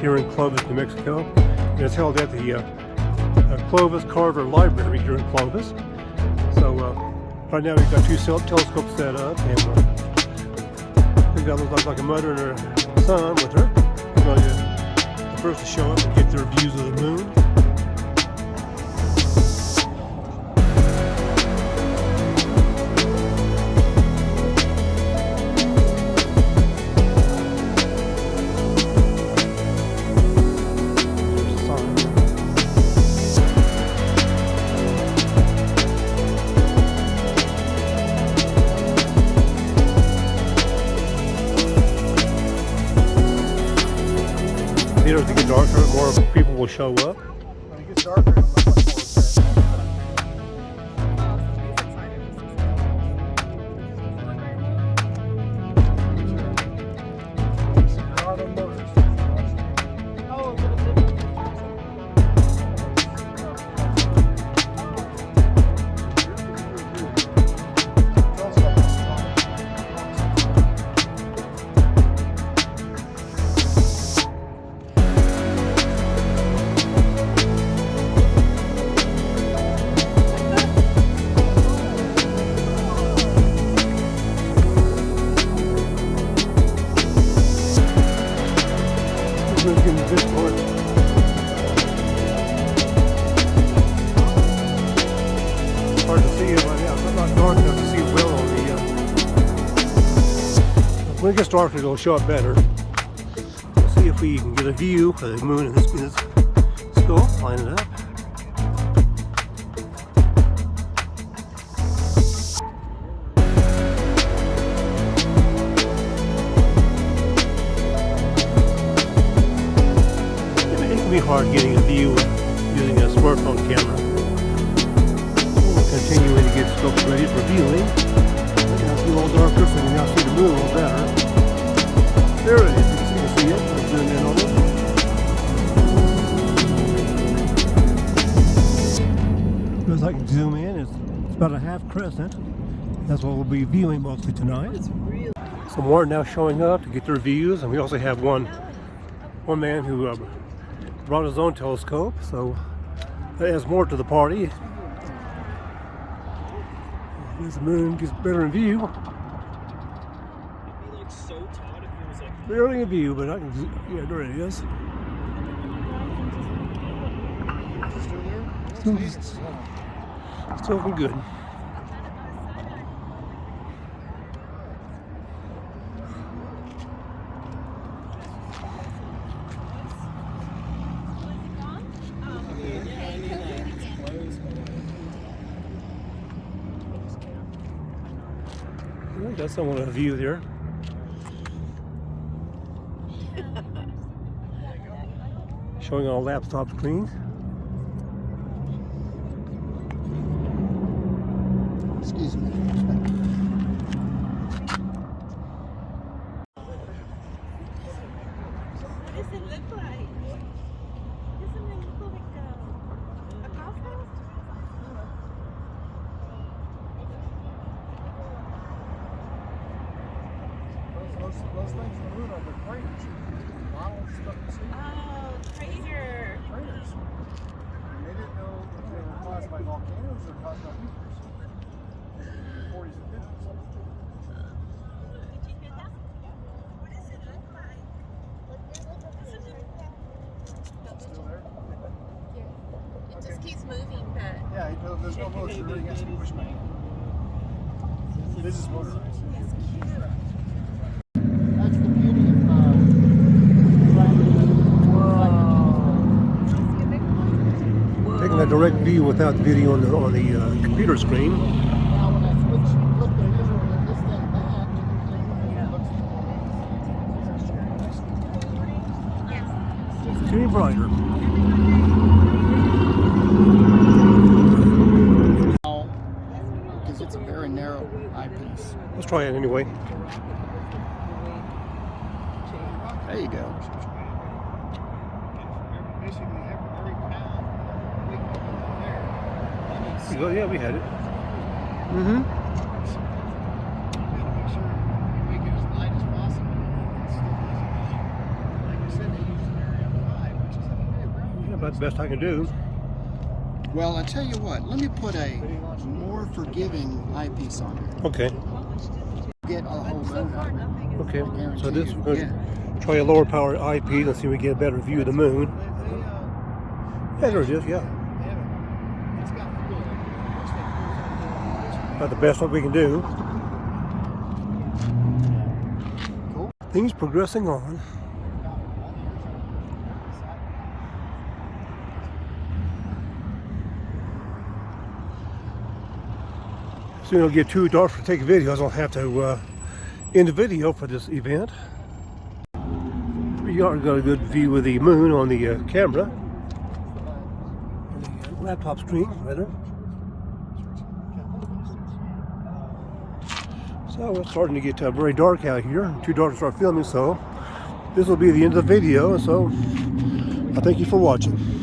here in Clovis, New Mexico. And it's held at the uh, uh, Clovis Carver Library here in Clovis. So uh, right now we've got two telescopes set up and uh, we've got looks like a mother and her son with her. We're going the first to show up and get their views of the moon. As it gets darker, more people will show up. When it gets darker, This part. Hard to see right now. It's not dark enough to see well on the. Uh... It gets darker, it'll show up better. Let's see if we can get a view of the moon in this, in this scope. Line it up. Can be hard getting a view using a smartphone camera. We're continuing to get scopes ready for viewing. It's a little darker, so you can now see the moon a little better. There it is. You can see it. Let's zoom in on it. As I can zoom in, it's, it's about a half crescent. That's what we'll be viewing mostly tonight. Some more now showing up to get their views, and we also have one one man who uh, brought his own telescope, so that adds more to the party. As the moon gets better in view, It'd be like so taut if it was like barely in view, but I can, z- yeah, there it is. Still, still looking good. Got somewhat of a view there. Showing our laptop screen. Excuse me. What does it look like? Doesn't it look like a, a golf house? Those, those, those things in the moon are the craters. Models stuff you see. Oh, crater. Craters. And they didn't know if they were caused by volcanoes or caused by meteors. In the 40s and 50s. Did you hear that? What does it look like? Doesn't it- Still there? It just keeps moving, but Yeah, there's no motion. It really has to be back. This is motorized. it's cute. That's the beauty of uh, Taking a direct view without the video on the on the uh, computer screen. Now when I switch, flip the mirror and this thing back, it looks Yes. It's getting brighter. because it's a very narrow eyepiece. Let's try it anyway. There you go. Oh, yeah, we had it. Mm-hmm. Yeah, about the best I can do. Well, I tell you what. Let me put a more forgiving eyepiece on there. Okay, Get a whole So moon far, out of it. nothing is. okay. So this you. we're gonna try a lower power eyepiece and see if we get a better view of the moon. Yeah, there it is. Yeah, It's got fuel. Most of it goes on the- about the best what we can do. Cool. Things progressing on. Soon it'll get too dark to take videos. I'll have to uh, end the video for this event. We already got a good view of the moon on the uh, camera. The laptop screen, rather. So it's starting to get uh, very dark out here. Too dark to start filming, so this will be the end of the video. So I thank you for watching.